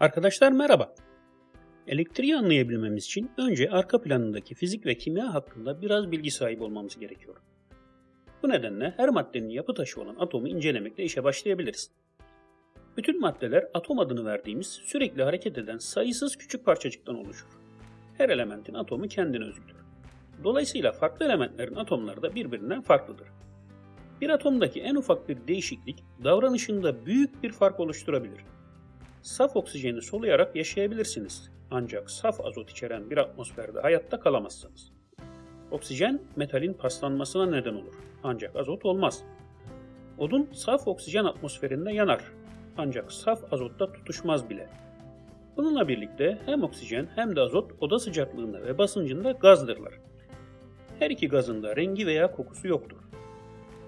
Arkadaşlar merhaba. Elektriği anlayabilmemiz için önce arka planındaki fizik ve kimya hakkında biraz bilgi sahibi olmamız gerekiyor. Bu nedenle her maddenin yapı taşı olan atomu incelemekle işe başlayabiliriz. Bütün maddeler atom adını verdiğimiz sürekli hareket eden sayısız küçük parçacıktan oluşur. Her elementin atomu kendine özgüdür. Dolayısıyla farklı elementlerin atomları da birbirinden farklıdır. Bir atomdaki en ufak bir değişiklik davranışında büyük bir fark oluşturabilir. Saf oksijeni soluyarak yaşayabilirsiniz ancak saf azot içeren bir atmosferde hayatta kalamazsınız. Oksijen metalin paslanmasına neden olur ancak azot olmaz. Odun saf oksijen atmosferinde yanar ancak saf azotta tutuşmaz bile. Bununla birlikte hem oksijen hem de azot oda sıcaklığında ve basıncında gazdırlar. Her iki gazın da rengi veya kokusu yoktur.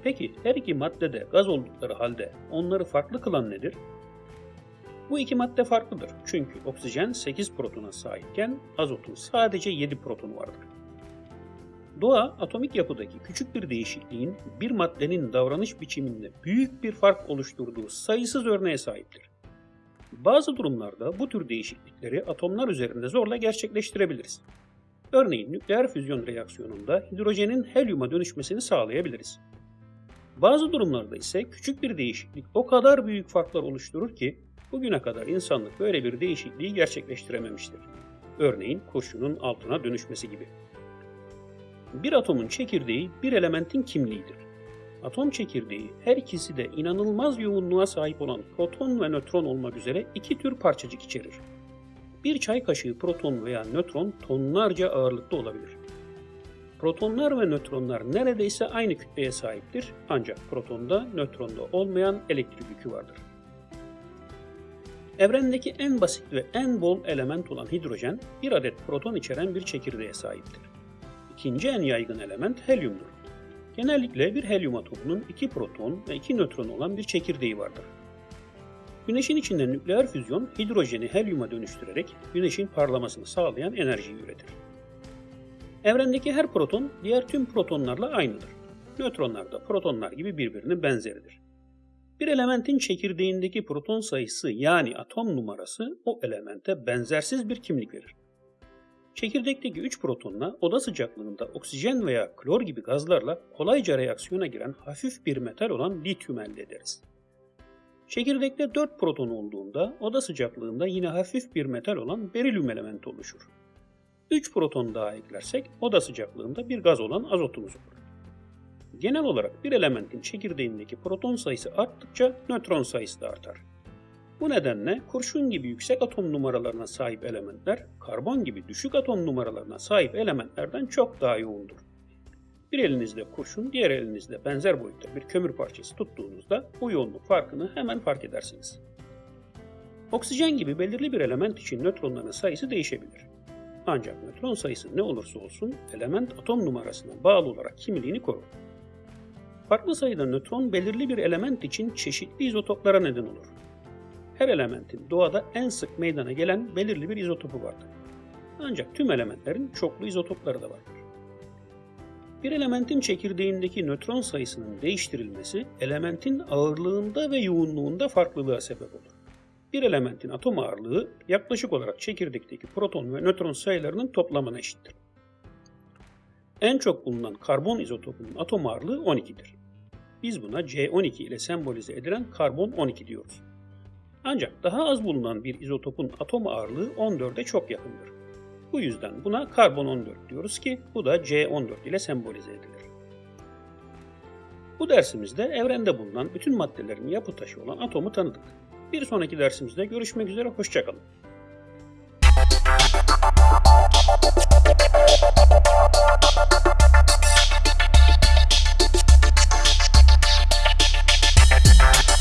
Peki her iki maddede gaz oldukları halde onları farklı kılan nedir? Bu iki madde farklıdır. Çünkü oksijen 8 protona sahipken azotun sadece 7 protonu vardır. Doğa atomik yapıdaki küçük bir değişikliğin bir maddenin davranış biçiminde büyük bir fark oluşturduğu sayısız örneğe sahiptir. Bazı durumlarda bu tür değişiklikleri atomlar üzerinde zorla gerçekleştirebiliriz. Örneğin nükleer füzyon reaksiyonunda hidrojenin helyuma dönüşmesini sağlayabiliriz. Bazı durumlarda ise küçük bir değişiklik o kadar büyük farklar oluşturur ki bugüne kadar insanlık böyle bir değişikliği gerçekleştirememiştir. Örneğin kurşunun altına dönüşmesi gibi. Bir atomun çekirdeği bir elementin kimliğidir. Atom çekirdeği her ikisi de inanılmaz yoğunluğa sahip olan proton ve nötron olmak üzere iki tür parçacık içerir. Bir çay kaşığı proton veya nötron tonlarca ağırlıkta olabilir. Protonlar ve nötronlar neredeyse aynı kütleye sahiptir ancak protonda nötronda olmayan elektrik yükü vardır. Evrendeki en basit ve en bol element olan hidrojen bir adet proton içeren bir çekirdeğe sahiptir. İkinci en yaygın element helyumdur. Genellikle bir helyum atomunun iki proton ve iki nötron olan bir çekirdeği vardır. Güneşin içinde nükleer füzyon hidrojeni helyuma dönüştürerek güneşin parlamasını sağlayan enerjiyi üretir. Evrendeki her proton diğer tüm protonlarla aynıdır. Nötronlar da protonlar gibi birbirinin benzeridir. Bir elementin çekirdeğindeki proton sayısı yani atom numarası o elemente benzersiz bir kimlik verir. Çekirdekteki 3 protonla oda sıcaklığında oksijen veya klor gibi gazlarla kolayca reaksiyona giren hafif bir metal olan lityum elde ederiz. Çekirdekte 4 proton olduğunda oda sıcaklığında yine hafif bir metal olan berilyum elementi oluşur. 3 proton daha eklersek oda sıcaklığında bir gaz olan azotumuz olur. Genel olarak bir elementin çekirdeğindeki proton sayısı arttıkça nötron sayısı da artar. Bu nedenle kurşun gibi yüksek atom numaralarına sahip elementler, karbon gibi düşük atom numaralarına sahip elementlerden çok daha yoğundur. Bir elinizde kurşun, diğer elinizde benzer boyutta bir kömür parçası tuttuğunuzda bu yoğunluk farkını hemen fark edersiniz. Oksijen gibi belirli bir element için nötronların sayısı değişebilir. Ancak nötron sayısı ne olursa olsun element atom numarasına bağlı olarak kimliğini korur. Farklı sayıda nötron belirli bir element için çeşitli izotoplara neden olur. Her elementin doğada en sık meydana gelen belirli bir izotopu vardır. Ancak tüm elementlerin çoklu izotopları da vardır. Bir elementin çekirdeğindeki nötron sayısının değiştirilmesi elementin ağırlığında ve yoğunluğunda farklılığa sebep olur. Bir elementin atom ağırlığı yaklaşık olarak çekirdekteki proton ve nötron sayılarının toplamına eşittir. En çok bulunan karbon izotopunun atom ağırlığı 12'dir. Biz buna C12 ile sembolize edilen karbon 12 diyoruz. Ancak daha az bulunan bir izotopun atom ağırlığı 14'e çok yakındır. Bu yüzden buna karbon 14 diyoruz ki bu da C14 ile sembolize edilir. Bu dersimizde evrende bulunan bütün maddelerin yapı taşı olan atomu tanıdık. Bir sonraki dersimizde görüşmek üzere, hoşçakalın.